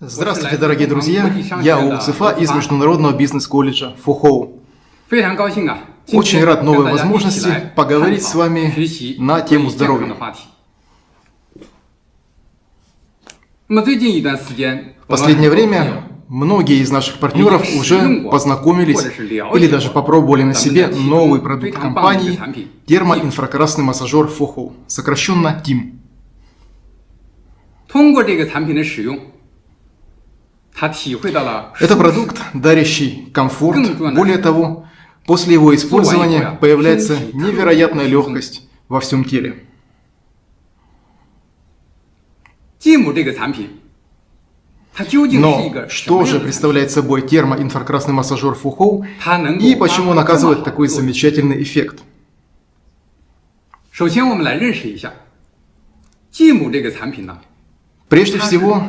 Здравствуйте, дорогие друзья! Я Оу Цифа из Международного бизнес-колледжа Фухоу. Очень рад новой возможности поговорить с вами на тему здоровья. В последнее время многие из наших партнеров уже познакомились или даже попробовали на себе новый продукт компании термоинфракрасный массажер Фухоу, сокращенно ТИМ. ，это продукт, дарящий комфорт. Более того, после его использования появляется невероятная легкость во всем теле. Но что же представляет собой термоинфракрасный массажер Фухоу и почему он оказывает такой замечательный эффект? 首先，我们来认识一下继母这个产品呢。 Прежде всего,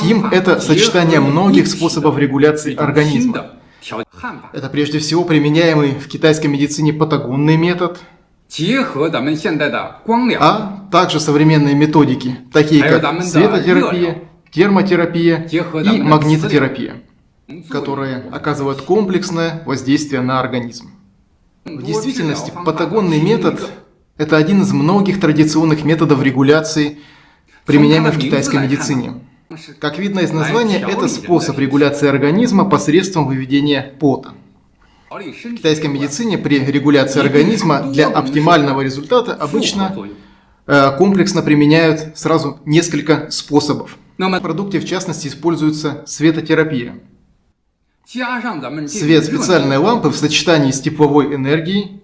ТИМ – это сочетание многих способов регуляции организма. Это прежде всего применяемый в китайской медицине патагонный метод, а также современные методики, такие как светотерапия, термотерапия и магнитотерапия, которые оказывают комплексное воздействие на организм. В действительности, патагонный метод – это один из многих традиционных методов регуляции применяемый в китайской медицине. Как видно из названия, это способ регуляции организма посредством выведения пота. В китайской медицине при регуляции организма для оптимального результата обычно э, комплексно применяют сразу несколько способов. В продукте, в частности, используется светотерапия. Свет специальной лампы в сочетании с тепловой энергией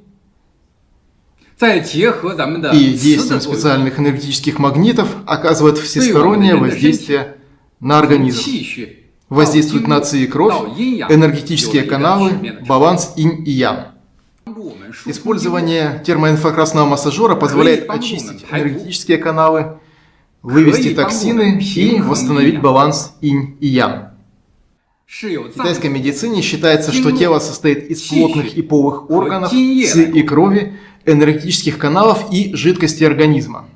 и действием специальных энергетических магнитов оказывает всестороннее воздействие на организм. Воздействует на ци и кровь, энергетические каналы, баланс инь и ян. Использование термоинфракрасного массажера позволяет очистить энергетические каналы, вывести токсины и восстановить баланс инь и ян. В китайской медицине считается, что тело состоит из плотных и полых органов, ци и крови, энергетических каналов и жидкости организма.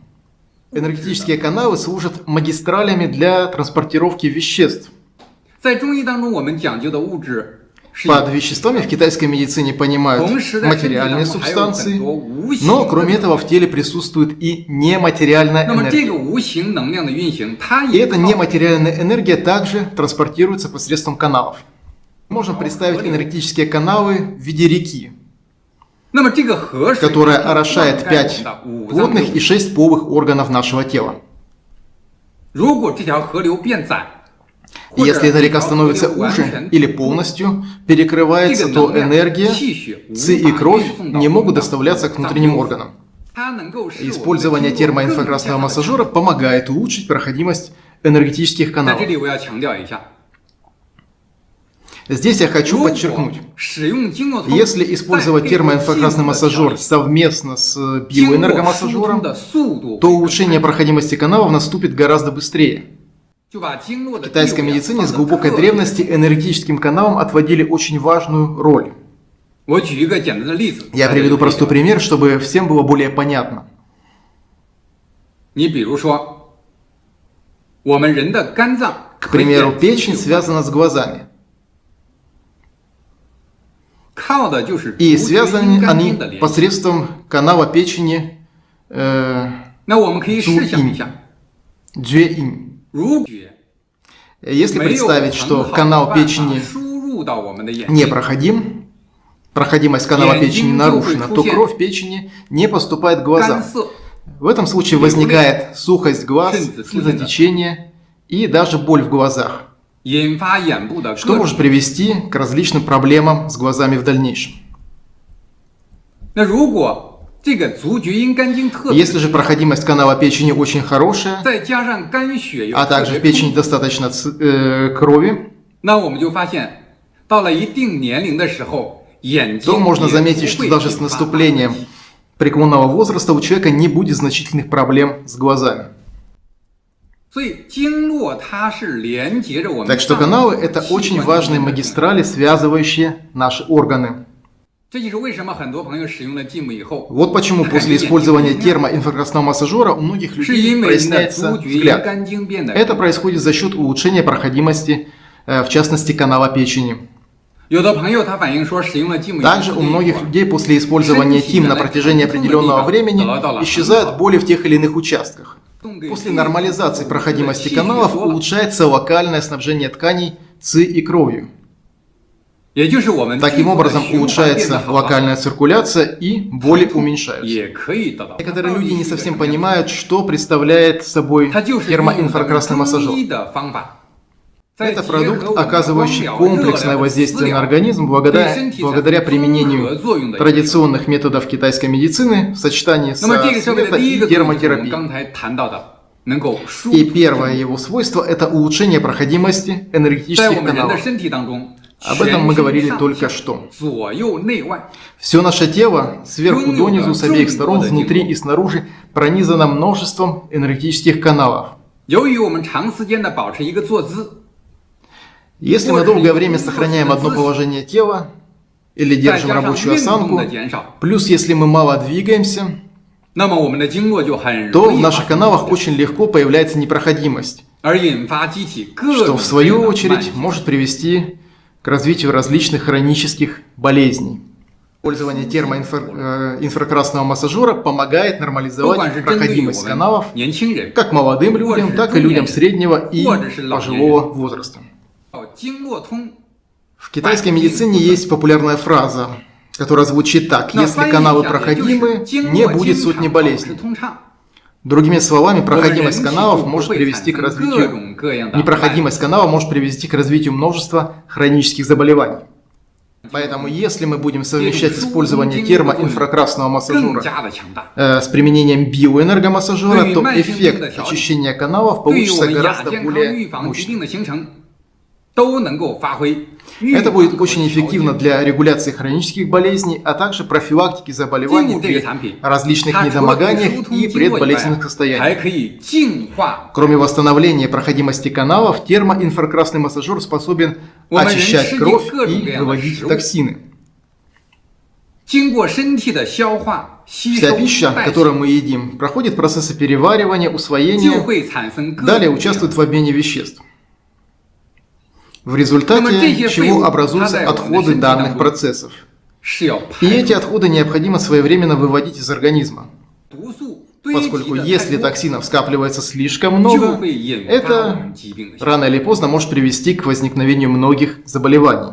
Энергетические каналы служат магистралями для транспортировки веществ. Под веществами в китайской медицине понимают материальные субстанции, но кроме этого в теле присутствует и нематериальная энергия. И эта нематериальная энергия также транспортируется посредством каналов. Можно представить энергетические каналы в виде реки, которая орошает 5 плотных и 6 полых органов нашего тела. Если эта река становится уже или полностью перекрывается, то энергия, ци и кровь не могут доставляться к внутренним органам. Использование термоинфракрасного массажера помогает улучшить проходимость энергетических каналов. Здесь я хочу подчеркнуть, если использовать термоинфракрасный массажер совместно с биоэнергомассажером, то улучшение проходимости каналов наступит гораздо быстрее. В китайской медицине с глубокой древности энергетическим каналам отводили очень важную роль. Я приведу простой пример, чтобы всем было более понятно. К примеру, печень связана с глазами. И связаны они посредством канала печени э, Если представить, что канал печени непроходим, проходимость канала печени нарушена, то кровь печени не поступает в глаза. В этом случае возникает сухость глаз, слезотечение и даже боль в глазах что может привести к различным проблемам с глазами в дальнейшем. Если же проходимость канала печени очень хорошая, а также в печени достаточно э, крови, то можно заметить, что даже с наступлением преклонного возраста у человека не будет значительных проблем с глазами. Так что каналы – это очень важные магистрали, связывающие наши органы. Вот почему после использования термоинфракрасного массажера у многих людей проясняется взгляд. Это происходит за счет улучшения проходимости, э, в частности, канала печени. Также у многих людей после использования ТИМ на протяжении определенного времени исчезают боли в тех или иных участках. После нормализации проходимости каналов улучшается локальное снабжение тканей ЦИ и кровью. Таким образом улучшается локальная циркуляция и боли уменьшаются. Некоторые люди не совсем понимают, что представляет собой термоинфракрасный массажер. Это продукт, оказывающий комплексное воздействие на организм благодаря, благодаря применению традиционных методов китайской медицины в сочетании с света и термотерапией. И первое его свойство – это улучшение проходимости энергетических каналов. Об этом мы говорили только что. Все наше тело, сверху донизу, с обеих сторон, внутри и снаружи, пронизано множеством энергетических каналов. Если мы долгое время сохраняем одно положение тела, или держим рабочую осанку, плюс если мы мало двигаемся, то в наших каналах очень легко появляется непроходимость, что в свою очередь может привести к развитию различных хронических болезней. Использование термоинфракрасного массажера помогает нормализовать проходимость каналов как молодым людям, так и людям среднего и пожилого возраста. В китайской медицине есть популярная фраза, которая звучит так. Если каналы проходимы, не будет сотни болезней. Другими словами, проходимость каналов может привести к развитию... Непроходимость канала может привести к развитию множества хронических заболеваний. Поэтому, если мы будем совмещать использование термоинфракрасного массажера э, с применением биоэнергомассажера, то эффект очищения каналов получится гораздо более мощным. Это будет очень эффективно для регуляции хронических болезней, а также профилактики заболеваний при различных недомоганиях и предболезненных состояниях. Кроме восстановления проходимости каналов, термоинфракрасный массажер способен очищать кровь и выводить токсины. Вся пища, которую мы едим, проходит процессы переваривания, усвоения, далее участвует в обмене веществ в результате чего образуются отходы данных процессов. И эти отходы необходимо своевременно выводить из организма. Поскольку если токсинов скапливается слишком много, это рано или поздно может привести к возникновению многих заболеваний.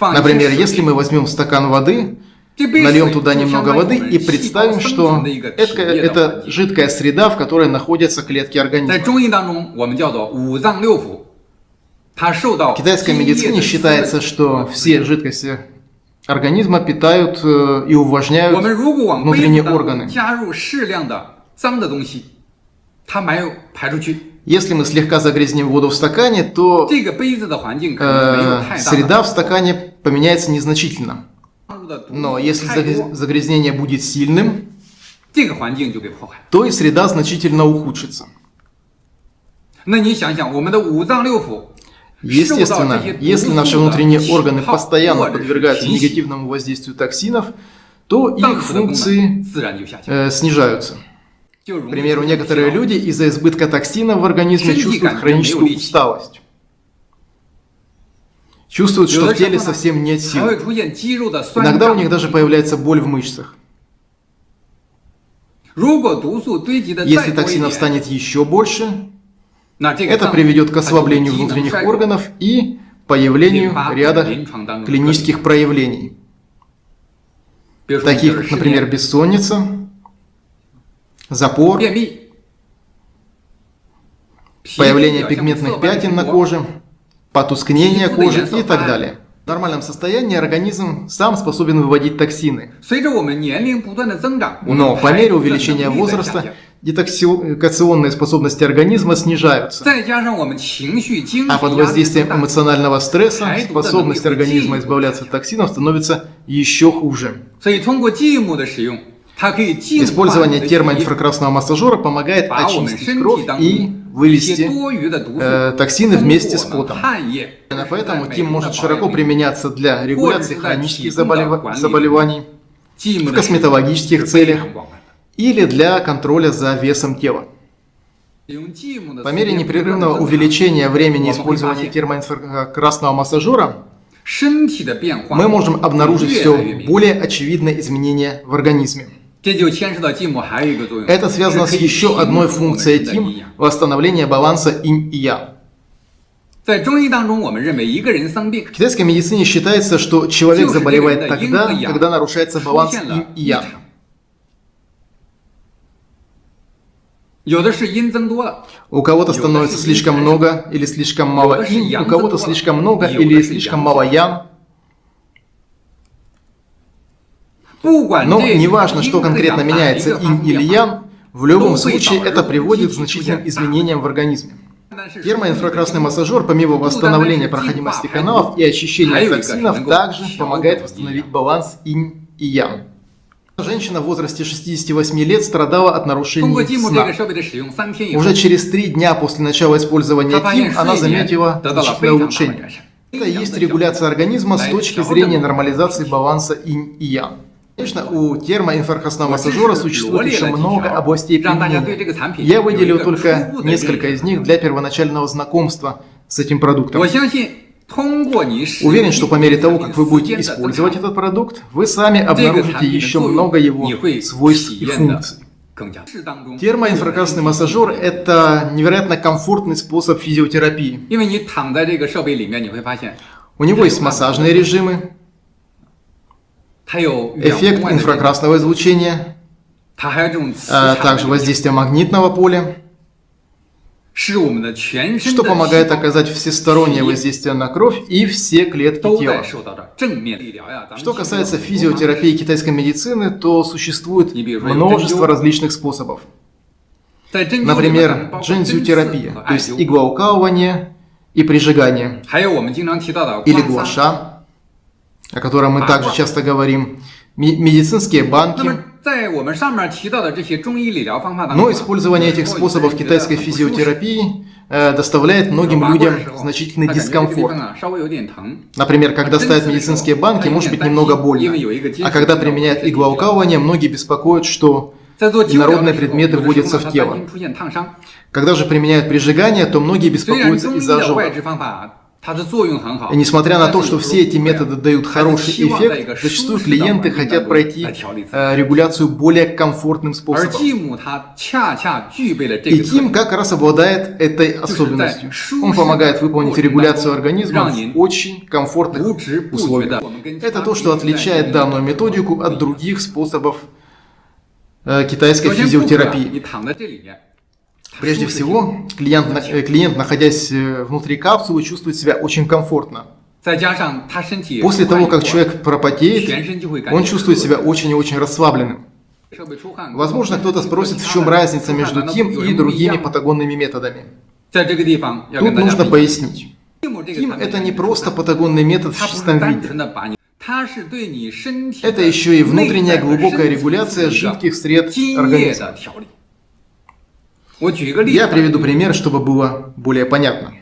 Например, если мы возьмем стакан воды, Нальем туда немного воды и представим, что это, это жидкая среда, в которой находятся клетки организма. В китайской медицине считается, что все жидкости организма питают э, и увлажняют внутренние органы. Если мы слегка загрязним воду в стакане, то э, среда в стакане поменяется незначительно. Но если загрязнение будет сильным, то и среда значительно ухудшится. Естественно, если наши внутренние органы постоянно подвергаются негативному воздействию токсинов, то их функции э, снижаются. К примеру, некоторые люди из-за избытка токсинов в организме чувствуют хроническую усталость. Чувствуют, что в теле совсем нет сил. Иногда у них даже появляется боль в мышцах. Если токсинов станет еще больше, это приведет к ослаблению внутренних органов и появлению ряда клинических проявлений, таких как, например, бессонница, запор, появление пигментных пятен на коже, потускнение кожи и так далее. В нормальном состоянии организм сам способен выводить токсины. Но по мере увеличения возраста детоксикационные способности организма снижаются. А под воздействием эмоционального стресса способность организма избавляться от токсинов становится еще хуже. Использование термоинфракрасного массажера помогает очистить кровь и вывести э, токсины вместе с потом. Именно поэтому ТИМ может широко применяться для регуляции хронических заболев... заболеваний, в косметологических целях или для контроля за весом тела. По мере непрерывного увеличения времени использования термоинфракрасного массажера, мы можем обнаружить все более очевидные изменения в организме. Это связано с еще одной функцией ТИМ – восстановление баланса инь и ян. В китайской медицине считается, что человек заболевает тогда, когда нарушается баланс инь и ян. У кого-то становится слишком много или слишком мало инь, у кого-то слишком много или слишком мало ян. Но неважно, что конкретно меняется инь или ян, в любом случае это приводит к значительным изменениям в организме. Термоинфракрасный массажер, помимо восстановления проходимости каналов и очищения токсинов, также помогает восстановить баланс инь и ян. Женщина в возрасте 68 лет страдала от нарушений сна. Уже через три дня после начала использования ТИМ она заметила значительное улучшение. Это и есть регуляция организма с точки зрения нормализации баланса инь и ян. Конечно, у термоинфракрасного массажера существует еще много областей применения. Я выделил только несколько из них для первоначального знакомства с этим продуктом. Уверен, что по мере того, как вы будете использовать этот продукт, вы сами обнаружите еще много его свойств и функций. Термоинфракрасный массажер – это невероятно комфортный способ физиотерапии. У него есть массажные режимы, эффект инфракрасного излучения, а также воздействие магнитного поля, что помогает оказать всестороннее воздействие на кровь и все клетки тела. Что касается физиотерапии китайской медицины, то существует множество различных способов. Например, джинзютерапия, то есть иглоукалывание и прижигание, или гуаша, о котором мы также часто говорим, медицинские банки, но использование этих способов китайской физиотерапии э, доставляет многим людям значительный дискомфорт. Например, когда ставят медицинские банки, может быть немного больно. А когда применяют иглоукалывание, многие беспокоят, что инородные предметы вводятся в тело. Когда же применяют прижигание, то многие беспокоятся из-за ожогов. И несмотря на то, что все эти методы дают хороший эффект, зачастую клиенты хотят пройти э, регуляцию более комфортным способом. И Тим как раз обладает этой особенностью. Он помогает выполнить регуляцию организма в очень комфортных условиях. Это то, что отличает данную методику от других способов э, китайской физиотерапии. Прежде всего, клиент, клиент, находясь э, внутри капсулы, чувствует себя очень комфортно. После того, как человек пропотеет, он чувствует себя очень и очень расслабленным. Возможно, кто-то спросит, в чем разница между тем и другими патагонными методами. Тут нужно пояснить. ТИМ – это не просто патагонный метод в чистом виде. Это еще и внутренняя глубокая регуляция жидких сред организма. Я приведу пример, чтобы было более понятно.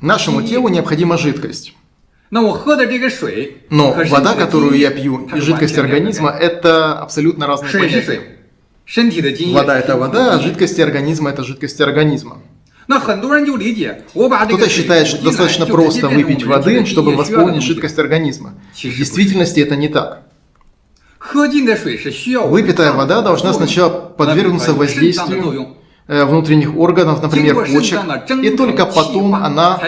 Нашему телу необходима жидкость. Но вода, которую я пью, и жидкость организма – это абсолютно разные понятия. Вода – это вода, а жидкости организма – это жидкости организма. Кто-то считает, что достаточно просто выпить воды, чтобы восполнить жидкость организма. В действительности это не так. Выпитая вода должна сначала подвергнуться воздействию э, внутренних органов, например, почек, и только потом она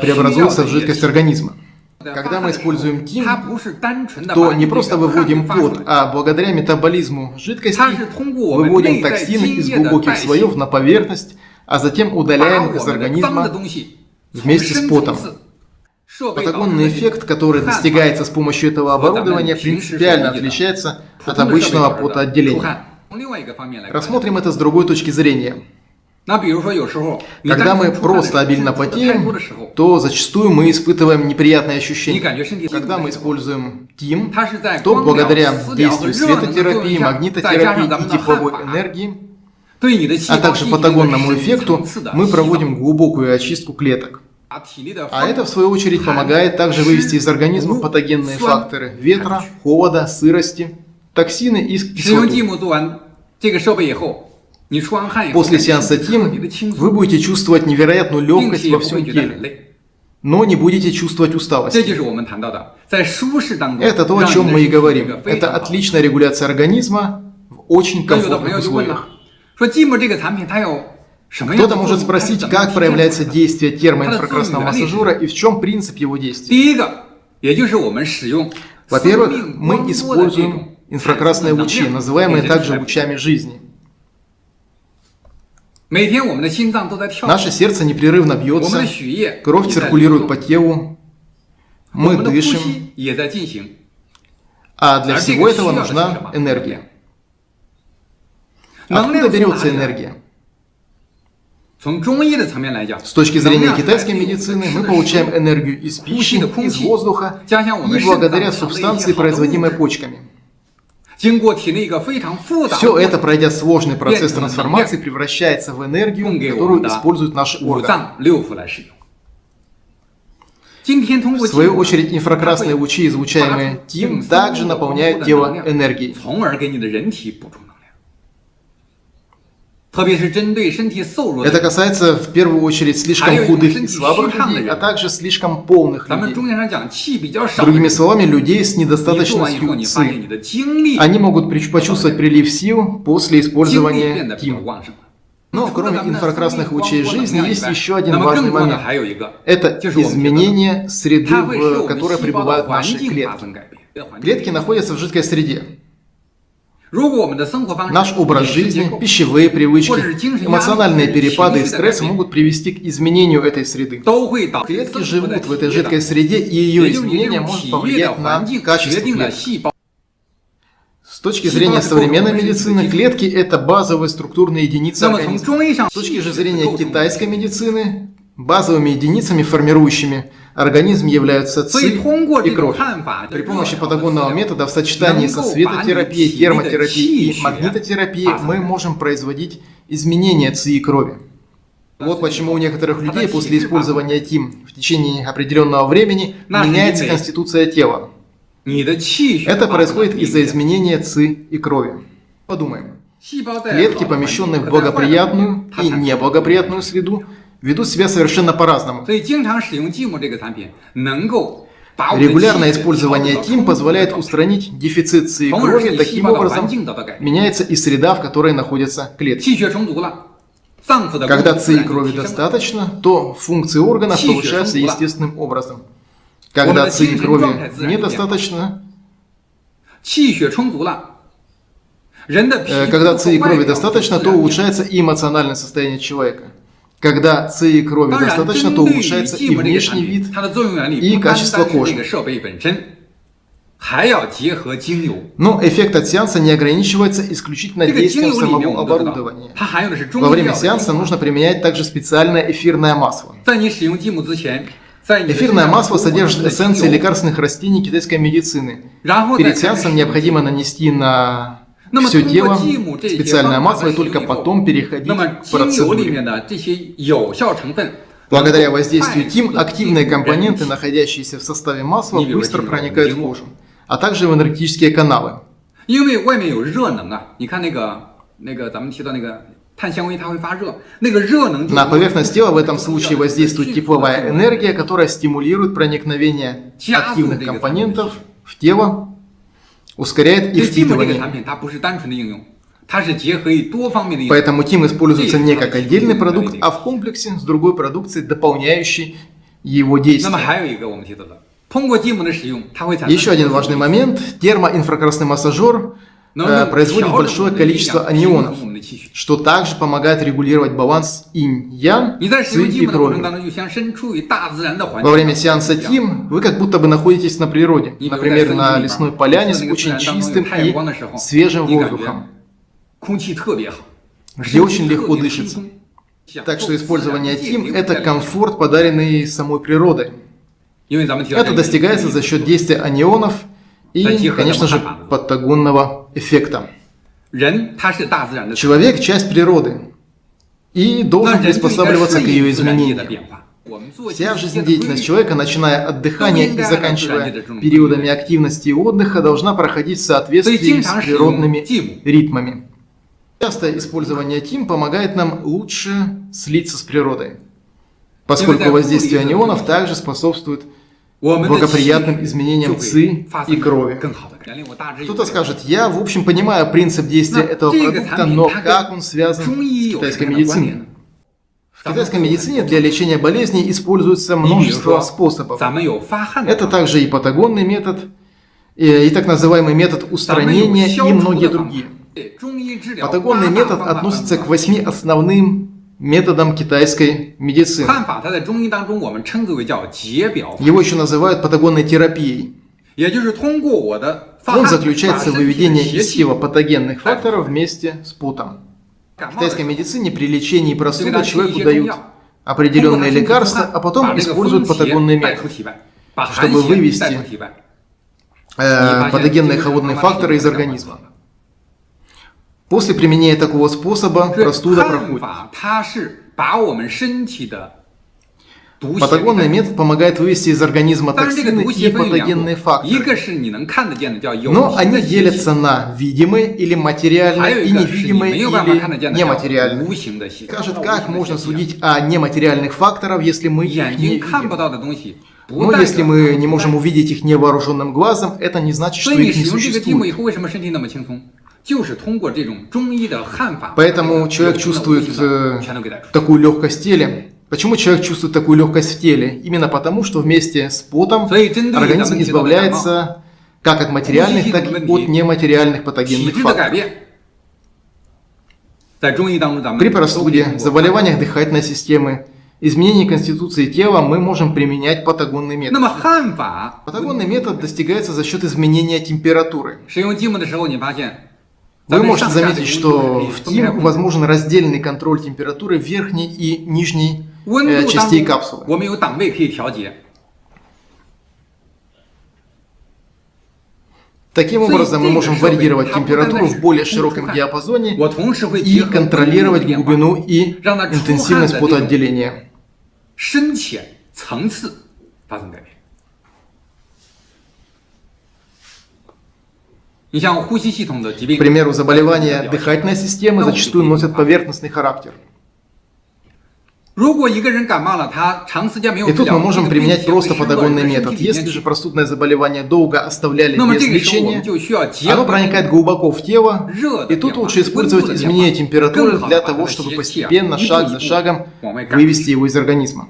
преобразуется в жидкость организма. Когда мы используем ТИМ, то не просто выводим пот, а благодаря метаболизму жидкости выводим токсины из глубоких слоев на поверхность, а затем удаляем их из организма вместе с потом. Патагонный эффект, который достигается с помощью этого оборудования, принципиально отличается от обычного потоотделения. Рассмотрим это с другой точки зрения. Когда мы просто обильно потеем, то зачастую мы испытываем неприятные ощущения. Когда мы используем ТИМ, то благодаря действию светотерапии, магнитотерапии и тепловой энергии, а также патагонному эффекту, мы проводим глубокую очистку клеток. А это, в свою очередь, помогает также вывести из организма патогенные факторы ветра, холода, сырости, токсины и кислоты. После сеанса ТИМ вы будете чувствовать невероятную легкость во всем теле, но не будете чувствовать усталость. Это то, о чем мы и говорим. Это отличная регуляция организма в очень комфортных условиях. Кто-то может спросить, как проявляется действие термоинфракрасного массажера и в чем принцип его действия. Во-первых, мы используем инфракрасные лучи, называемые также лучами жизни. Наше сердце непрерывно бьется, кровь циркулирует по телу, мы дышим, а для всего этого нужна энергия. Откуда берется энергия? С точки зрения китайской медицины мы получаем энергию из пищи, из воздуха и благодаря субстанции, производимой почками. Все это, пройдя сложный процесс трансформации, превращается в энергию, которую используют наши органы. В свою очередь, инфракрасные лучи, излучаемые ТИМ, также наполняют тело энергией. Это касается в первую очередь слишком худых и слабых людей, а также слишком полных людей. Другими словами, людей с недостаточностью ЦИ. Они могут почувствовать прилив сил после использования ТИМ. Но кроме инфракрасных лучей жизни есть еще один важный момент. Это изменение среды, в которой пребывают наши клетки. Клетки находятся в жидкой среде. Наш образ жизни, пищевые привычки, эмоциональные перепады и стресс могут привести к изменению этой среды. Клетки живут в этой жидкой среде, и ее изменение может повлиять на качество клеток. С точки зрения современной медицины, клетки – это базовые структурные единицы организма. С точки же зрения китайской медицины, базовыми единицами, формирующими организм являются ЦИ и кровь. При помощи патагонного метода в сочетании со светотерапией, термотерапией и магнитотерапией мы можем производить изменения ЦИ и крови. Вот почему у некоторых людей после использования ТИМ в течение определенного времени меняется конституция тела. Это происходит из-за изменения ЦИ и крови. Подумаем. Клетки, помещенные в благоприятную и неблагоприятную среду, ведут себя совершенно по-разному. Регулярное использование ТИМ позволяет устранить дефицит ЦИ крови, таким образом меняется и среда, в которой находятся клетки. Когда ЦИ крови достаточно, то функции органов повышаются естественным образом. Когда ЦИ крови недостаточно, когда ЦИ крови достаточно, то улучшается и эмоциональное состояние человека. Когда ЦИ крови достаточно, то улучшается и внешний вид, и качество кожи. Но эффект от сеанса не ограничивается исключительно действием самого оборудования. Во время сеанса нужно применять также специальное эфирное масло. Эфирное масло содержит эссенции лекарственных растений китайской медицины. Перед сеансом необходимо нанести на все тело, специальное масло, и только потом переходить к процедуре. Благодаря воздействию ТИМ, активные компоненты, находящиеся в составе масла, быстро проникают в кожу, а также в энергетические каналы. На поверхность тела в этом случае воздействует тепловая энергия, которая стимулирует проникновение активных компонентов в тело ускоряет их впитывание. Поэтому ТИМ используется не как отдельный продукт, а в комплексе с другой продукцией, дополняющей его действие. Еще один важный момент. Термоинфракрасный массажер производит большое количество анионов, что также помогает регулировать баланс инь-ян, ци и крови. Во время сеанса ТИМ вы как будто бы находитесь на природе, например, на лесной поляне с очень чистым и свежим воздухом, где очень легко дышится. Так что использование ТИМ – это комфорт, подаренный самой природой. Это достигается за счет действия анионов и, конечно же, патагонного эффекта. Человек – часть природы и должен приспосабливаться к ее изменениям. Вся жизнедеятельность человека, начиная от дыхания и заканчивая периодами активности и отдыха, должна проходить в соответствии с природными ритмами. Частое использование ТИМ помогает нам лучше слиться с природой, поскольку воздействие анионов также способствует благоприятным изменениям ЦИ и крови. Кто-то скажет, я в общем понимаю принцип действия этого продукта, но как он связан с китайской медициной? В китайской медицине для лечения болезней используется множество способов. Это также и патагонный метод, и так называемый метод устранения, и многие другие. Патагонный метод относится к восьми основным методам китайской медицины. Его еще называют патагонной терапией. Он заключается в выведении из тела патогенных факторов вместе с потом. В китайской медицине при лечении простуды человеку дают определенные лекарства, а потом используют патагонный метод, чтобы вывести э, патогенные холодные факторы из организма. После применения такого способа простуда проходит. Патагонный метод помогает вывести из организма токсины и патогенные факторы. Но они делятся на видимые или материальные, и невидимые или нематериальные. Скажет, как можно судить о нематериальных факторах, если мы их не видим? Но если мы не можем увидеть их невооруженным глазом, это не значит, что их не существует. Поэтому человек чувствует э, такую легкость в теле. Почему человек чувствует такую легкость в теле? Именно потому, что вместе с потом организм избавляется как от материальных, так и от нематериальных патогенных факторов. При простуде, заболеваниях дыхательной системы, изменении конституции тела мы можем применять патагонный метод. Патагонный метод достигается за счет изменения температуры. Вы можете заметить, что в ТИМ возможен раздельный контроль температуры верхней и нижней э, частей капсулы. Таким образом, мы можем варьировать температуру в более широком диапазоне и контролировать глубину и интенсивность потоотделения. 深浅层次发生改变。 К примеру, заболевания дыхательной системы зачастую носят поверхностный характер. И тут мы можем применять просто патагонный метод. Если же простудное заболевание долго оставляли без лечения, оно проникает глубоко в тело, и тут лучше использовать изменение температуры для того, чтобы постепенно, шаг за шагом, вывести его из организма.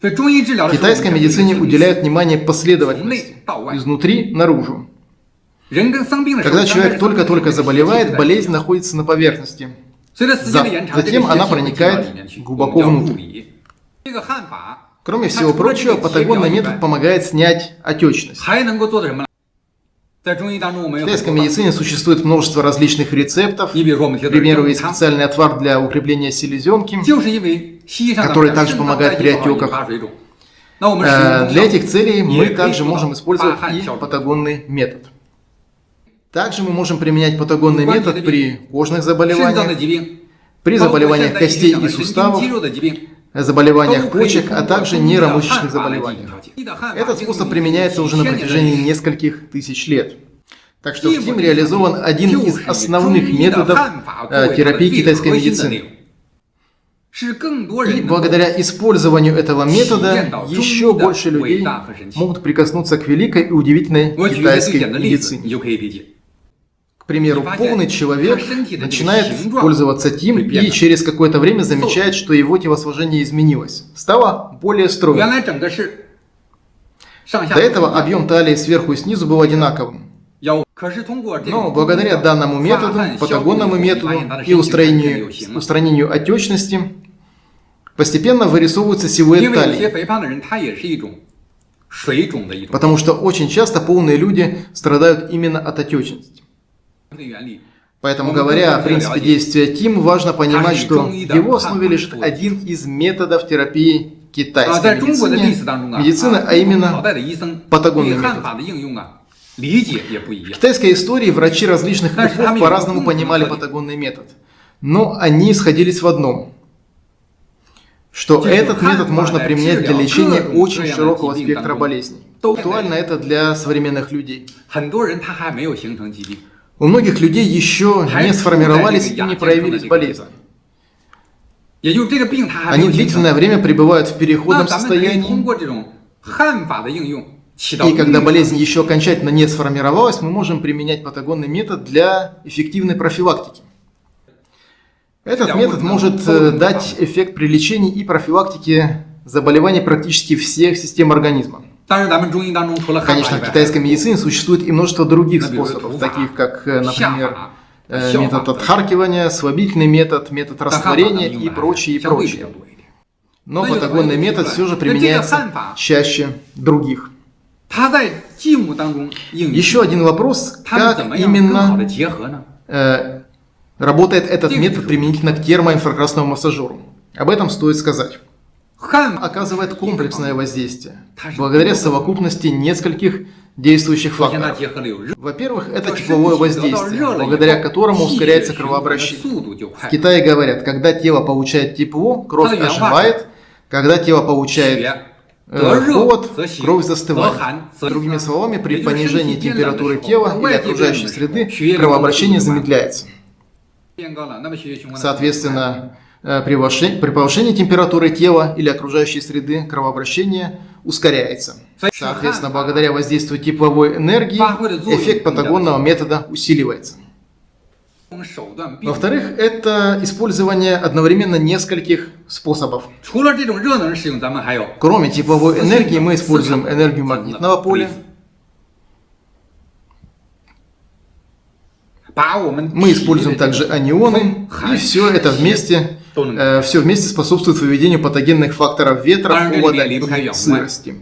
В китайской медицине уделяют внимание последовательности, изнутри наружу. Когда человек только-только заболевает, болезнь находится на поверхности. Затем она проникает глубоко внутрь. Кроме всего прочего, патагонный метод помогает снять отечность. В китайской медицине существует множество различных рецептов. К примеру, есть специальный отвар для укрепления селезенки, который также помогает при отеках. Э, для этих целей мы также можем использовать и патагонный метод. Также мы можем применять патагонный метод при кожных заболеваниях, при заболеваниях костей и суставов, заболеваниях почек, а также нейромышечных заболеваниях. Этот способ применяется уже на протяжении нескольких тысяч лет. Так что в ТИМ реализован один из основных методов э, терапии китайской медицины. И благодаря использованию этого метода еще больше людей могут прикоснуться к великой и удивительной китайской медицине. К примеру, полный человек начинает пользоваться ТИМ и через какое-то время замечает, что его телосложение изменилось. Стало более стройным. До этого объем талии сверху и снизу был одинаковым. Но благодаря данному методу, патагонному методу и устранению, устранению отечности, постепенно вырисовывается силуэт талии. Потому что очень часто полные люди страдают именно от отечности. Поэтому, говоря о принципе действия ТИМ, важно понимать, что в его основе лежит один из методов терапии китайской медицины, медицины, а именно патагонный метод. В китайской истории врачи различных эпох по-разному понимали патагонный метод, но они сходились в одном – что этот метод можно применять для лечения очень широкого спектра болезней. Актуально это для современных людей. У многих людей еще не сформировались и не проявились болезни. Они длительное время пребывают в переходном состоянии. И когда болезнь еще окончательно не сформировалась, мы можем применять патагонный метод для эффективной профилактики. Этот метод может э, дать эффект при лечении и профилактике заболеваний практически всех систем организма. Конечно, в китайской медицине существует и множество других способов, таких как, э, например, э, метод отхаркивания, слабительный метод, метод растворения и прочее, и прочее. Но патагонный метод все же применяется чаще других. Еще один вопрос, как именно Работает этот метод применительно к термоинфракрасному массажеру. Об этом стоит сказать. Хан оказывает комплексное воздействие, благодаря совокупности нескольких действующих факторов. Во-первых, это тепловое воздействие, благодаря которому ускоряется кровообращение. В Китае говорят, когда тело получает тепло, кровь оживает, когда тело получает э, холод, кровь застывает. Другими словами, при понижении температуры тела или окружающей среды кровообращение замедляется. Соответственно, при повышении, при повышении температуры тела или окружающей среды кровообращение ускоряется. Соответственно, благодаря воздействию тепловой энергии эффект патагонного метода усиливается. Во-вторых, это использование одновременно нескольких способов. Кроме тепловой энергии мы используем энергию магнитного поля, Мы используем также анионы, и все это вместе, э, все вместе способствует выведению патогенных факторов ветра, холода и сырости.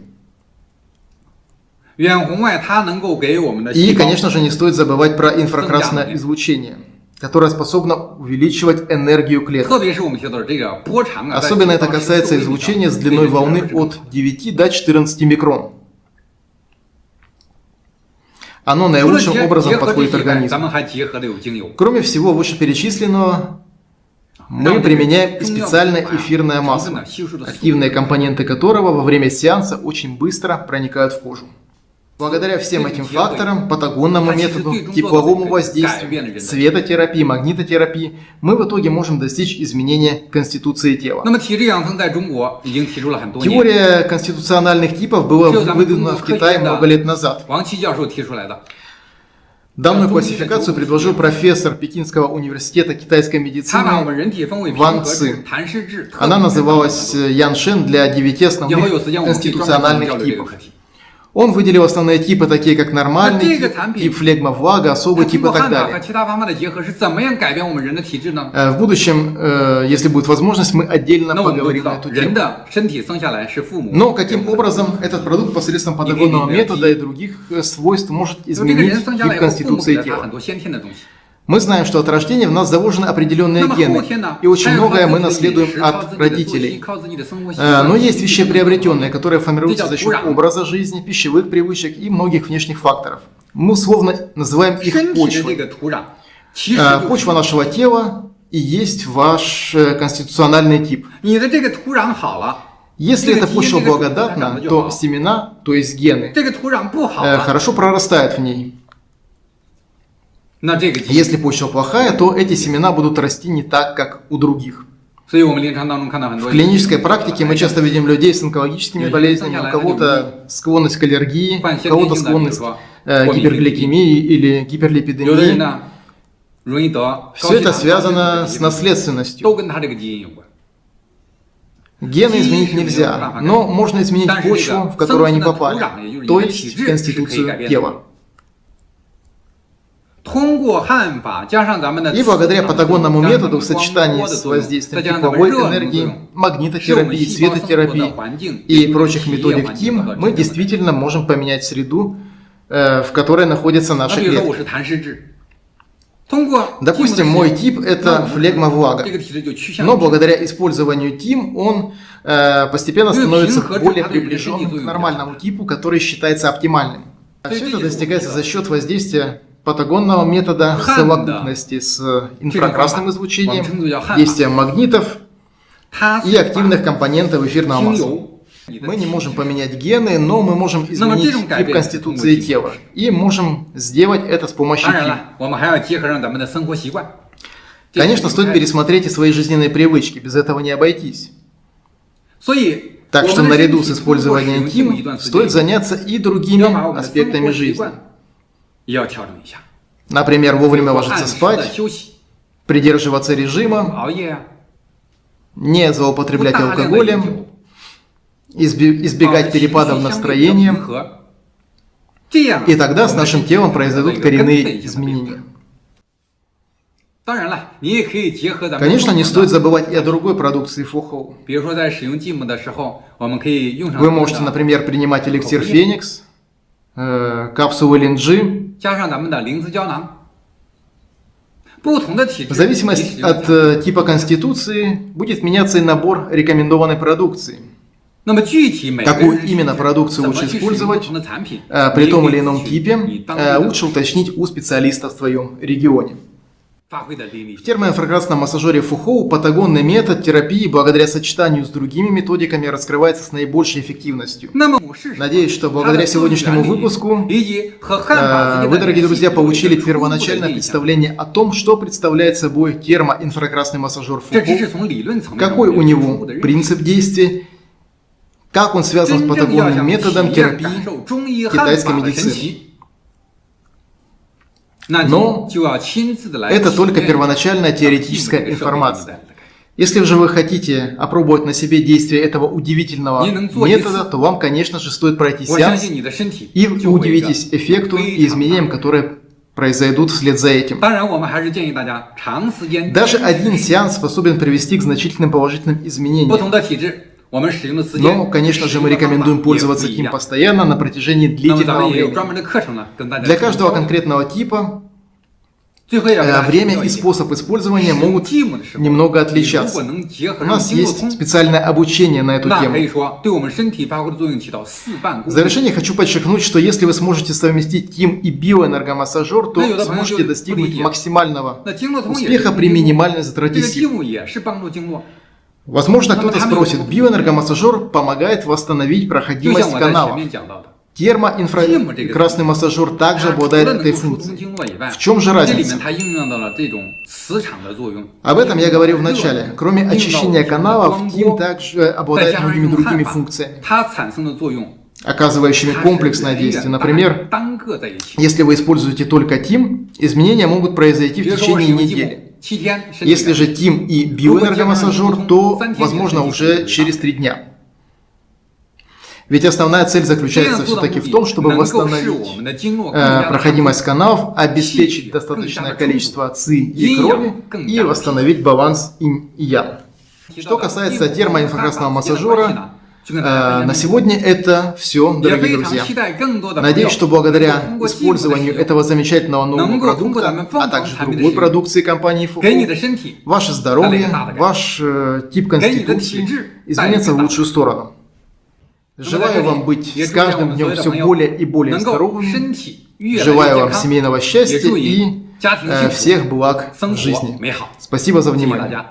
И, конечно же, не стоит забывать про инфракрасное излучение, которое способно увеличивать энергию клеток. Особенно это касается излучения с длиной волны от 9 до 14 микрон. Оно наилучшим образом подходит организму. Кроме всего вышеперечисленного, мы применяем и специальное эфирное масло, активные компоненты которого во время сеанса очень быстро проникают в кожу. Благодаря всем этим факторам, патагонному методу, тепловому воздействию, светотерапии, магнитотерапии, мы в итоге можем достичь изменения конституции тела. Теория конституциональных типов была выдвинута в Китае много лет назад. Данную классификацию предложил профессор Пекинского университета китайской медицины Ван Ци. Она называлась Ян Шен для девяти основных конституциональных типов. Он выделил основные типы, такие как нормальный тип, тип флегма-влага, особый тип и так далее. Э, в будущем, э, если будет возможность, мы отдельно поговорим на эту тему. Но каким образом этот продукт посредством патагонного метода и других э, свойств может изменить тип конституции тела? Мы знаем, что от рождения в нас заложены определенные гены, и очень многое мы наследуем от родителей. Э, но есть вещи приобретенные, которые формируются за счет образа жизни, пищевых привычек и многих внешних факторов. Мы условно называем их почвой. Э, почва нашего тела и есть ваш э, конституциональный тип. Если эта почва благодатна, то семена, то есть гены, хорошо прорастают в ней. Если почва плохая, то эти семена будут расти не так, как у других. В клинической практике мы часто видим людей с онкологическими болезнями, у кого-то склонность к аллергии, у кого-то склонность к э, гипергликемии или гиперлипидемии. Все это связано с наследственностью. Гены изменить нельзя, но можно изменить почву, в которую они попали, то есть конституцию тела. И благодаря патагонному методу в сочетании с воздействием тепловой энергии, магнитотерапии, светотерапии и прочих методик ТИМ, мы действительно можем поменять среду, э, в которой находятся наши клетки. Допустим, мой тип это флегма влага, но благодаря использованию тим он э, постепенно становится более приближенным к нормальному типу, который считается оптимальным. А все это достигается за счет воздействия патагонного метода совокупности с инфракрасным излучением, действием магнитов и активных компонентов эфирного масла. Мы не можем поменять гены, но мы можем изменить тип конституции тела. И можем сделать это с помощью тип. Конечно, стоит пересмотреть и свои жизненные привычки, без этого не обойтись. Так что наряду с использованием ТИМ стоит заняться и другими аспектами жизни. Например, вовремя ложиться спать, придерживаться режима, не злоупотреблять алкоголем, избегать перепадов настроения, и тогда с нашим телом произойдут коренные изменения. Конечно, не стоит забывать и о другой продукции Фухоу. Вы можете, например, принимать эликсир Феникс, э, капсулы Линджи. В зависимости от э, типа конституции будет меняться и набор рекомендованной продукции. Какую именно продукцию лучше использовать э, при том или ином типе, э, лучше уточнить у специалиста в своем регионе. В термоинфракрасном массажере Фухоу патагонный метод терапии благодаря сочетанию с другими методиками раскрывается с наибольшей эффективностью. Надеюсь, что благодаря сегодняшнему выпуску э, вы, дорогие друзья, получили первоначальное представление о том, что представляет собой термоинфракрасный массажер Фухоу, какой у него принцип действия, как он связан с патагонным методом терапии? китайской медицины. Но это только первоначальная теоретическая информация. Если же вы хотите опробовать на себе действие этого удивительного метода, то вам, конечно же, стоит пройти сеанс, и вы удивитесь эффекту и изменениям, которые произойдут вслед за этим. Даже один сеанс способен привести к значительным положительным изменениям. Но, конечно же, мы рекомендуем пользоваться им постоянно на протяжении длительного времени. Для каждого конкретного типа э, время и способ использования могут немного отличаться. У нас есть специальное обучение на эту тему. В завершение хочу подчеркнуть, что если вы сможете совместить ТИМ и биоэнергомассажер, то сможете достигнуть максимального успеха при минимальной затрате сил. Возможно, кто-то спросит, биоэнергомассажер помогает восстановить проходимость канала. Термоинфракрасный массажер также обладает этой функцией. В чем же разница? Об этом я говорил в начале. Кроме очищения каналов, ТИМ также обладает многими другими функциями оказывающими комплексное действие. Например, если вы используете только ТИМ, изменения могут произойти в течение недели. Если же ТИМ и биоэнергомассажер, то, возможно, уже через три дня. Ведь основная цель заключается все-таки в том, чтобы восстановить э, проходимость каналов, обеспечить достаточное количество ЦИ и крови и восстановить баланс инь и ян. Что касается термоинфракрасного массажера, на сегодня это все, дорогие друзья. Надеюсь, что благодаря использованию этого замечательного нового продукта, а также другой продукции компании Фуку, ваше здоровье, ваш э, тип конституции изменится в лучшую сторону. Желаю вам быть с каждым днем все более и более здоровыми. Желаю вам семейного счастья и э, всех благ в жизни. Спасибо за внимание.